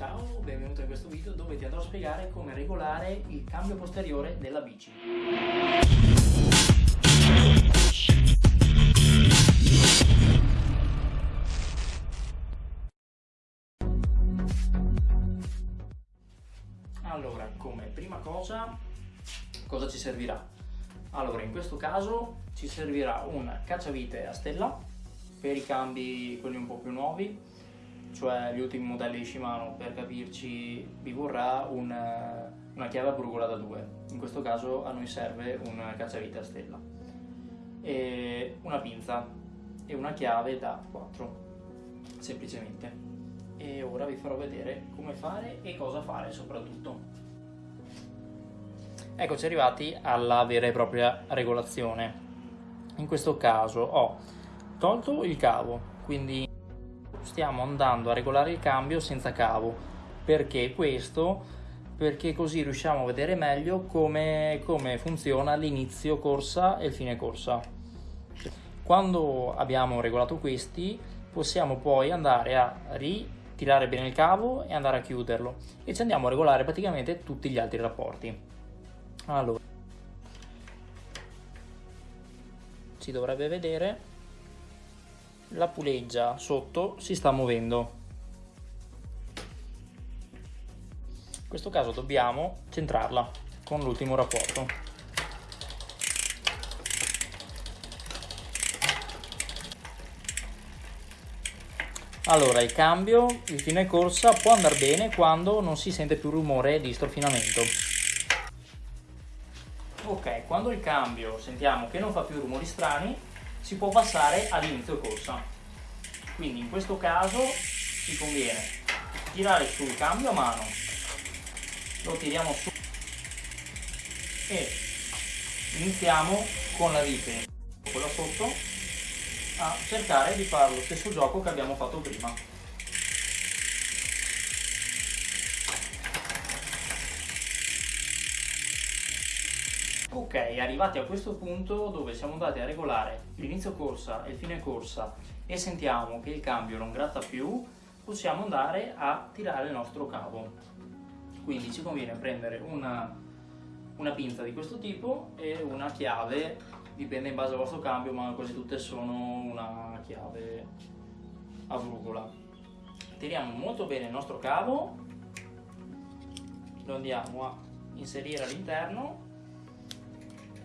Ciao, benvenuto in questo video dove ti andrò a spiegare come regolare il cambio posteriore della bici. Allora, come prima cosa, cosa ci servirà? Allora, in questo caso ci servirà un cacciavite a stella per i cambi, quelli un po' più nuovi, cioè gli ultimi modelli di Shimano, per capirci vi vorrà un, una chiave a brugola da 2, in questo caso a noi serve un cacciavite a stella, e una pinza e una chiave da 4, semplicemente. E ora vi farò vedere come fare e cosa fare soprattutto. Eccoci arrivati alla vera e propria regolazione. In questo caso ho tolto il cavo, quindi stiamo andando a regolare il cambio senza cavo. Perché questo? Perché così riusciamo a vedere meglio come, come funziona l'inizio corsa e il fine corsa. Quando abbiamo regolato questi possiamo poi andare a ritirare bene il cavo e andare a chiuderlo e ci andiamo a regolare praticamente tutti gli altri rapporti. Allora, si dovrebbe vedere la puleggia sotto si sta muovendo. In questo caso dobbiamo centrarla con l'ultimo rapporto. Allora, il cambio, il fine corsa può andare bene quando non si sente più rumore di strofinamento. Ok, quando il cambio sentiamo che non fa più rumori strani, si può passare all'inizio corsa. Quindi in questo caso ci conviene tirare sul cambio a mano, lo tiriamo su e iniziamo con la vite, quella sotto, a cercare di fare lo stesso gioco che abbiamo fatto prima. Ok, arrivati a questo punto dove siamo andati a regolare l'inizio corsa e il fine corsa e sentiamo che il cambio non gratta più, possiamo andare a tirare il nostro cavo. Quindi ci conviene prendere una, una pinza di questo tipo e una chiave, dipende in base al vostro cambio, ma quasi tutte sono una chiave a brugola. Tiriamo molto bene il nostro cavo, lo andiamo a inserire all'interno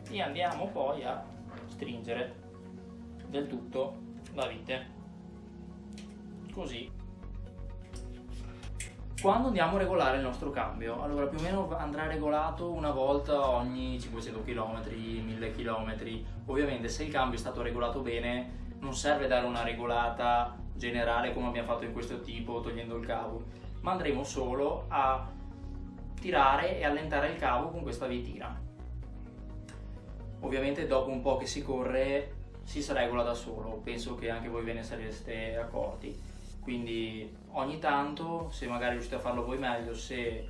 e andiamo poi a stringere del tutto la vite. Così. Quando andiamo a regolare il nostro cambio? Allora più o meno andrà regolato una volta ogni 500 km 1000 km ovviamente se il cambio è stato regolato bene non serve dare una regolata generale come abbiamo fatto in questo tipo togliendo il cavo. Ma andremo solo a tirare e allentare il cavo con questa vitina Ovviamente dopo un po' che si corre si regola da solo, penso che anche voi ve ne sareste accorti. Quindi ogni tanto, se magari riuscite a farlo voi meglio, se,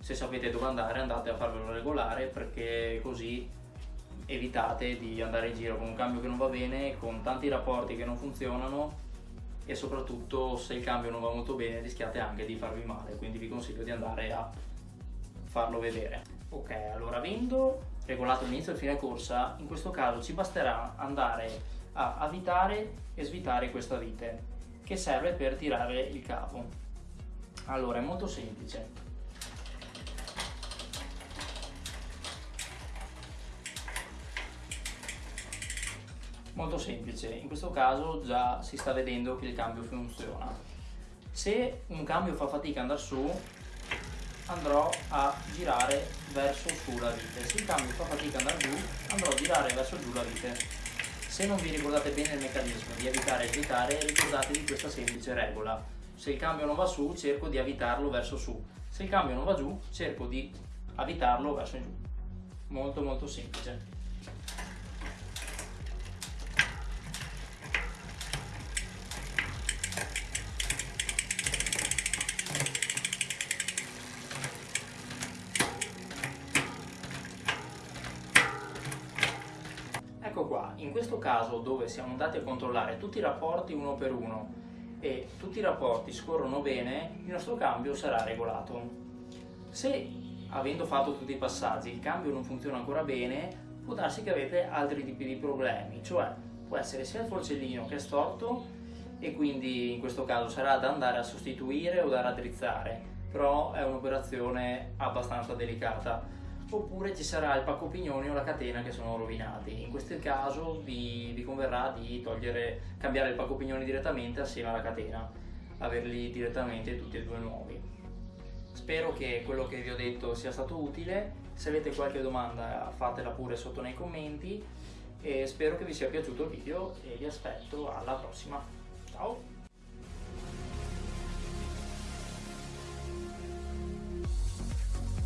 se sapete dove andare andate a farvelo regolare perché così evitate di andare in giro con un cambio che non va bene, con tanti rapporti che non funzionano e soprattutto se il cambio non va molto bene rischiate anche di farvi male, quindi vi consiglio di andare a farlo vedere. Ok, allora avendo regolato l'inizio e fine corsa, in questo caso ci basterà andare a avvitare e svitare questa vite che serve per tirare il cavo. Allora, è molto semplice. Molto semplice, in questo caso già si sta vedendo che il cambio funziona. Se un cambio fa fatica ad andare su, andrò a girare verso su la vite. Se il cambio fa fatica ad andare giù, andrò a girare verso giù la vite. Se non vi ricordate bene il meccanismo di avvitare e svitare, ricordatevi questa semplice regola. Se il cambio non va su, cerco di avvitarlo verso su. Se il cambio non va giù, cerco di avvitarlo verso giù. Molto molto semplice. Questo caso dove siamo andati a controllare tutti i rapporti uno per uno e tutti i rapporti scorrono bene, il nostro cambio sarà regolato. Se avendo fatto tutti i passaggi il cambio non funziona ancora bene, può darsi che avete altri tipi di problemi, cioè può essere sia il forcellino che è storto e quindi in questo caso sarà da andare a sostituire o da raddrizzare, però è un'operazione abbastanza delicata. Oppure ci sarà il pacco pignoni o la catena che sono rovinati. In questo caso vi, vi converrà di togliere, cambiare il pacco pignoni direttamente assieme alla catena, averli direttamente tutti e due nuovi. Spero che quello che vi ho detto sia stato utile, se avete qualche domanda fatela pure sotto nei commenti e spero che vi sia piaciuto il video e vi aspetto alla prossima. Ciao!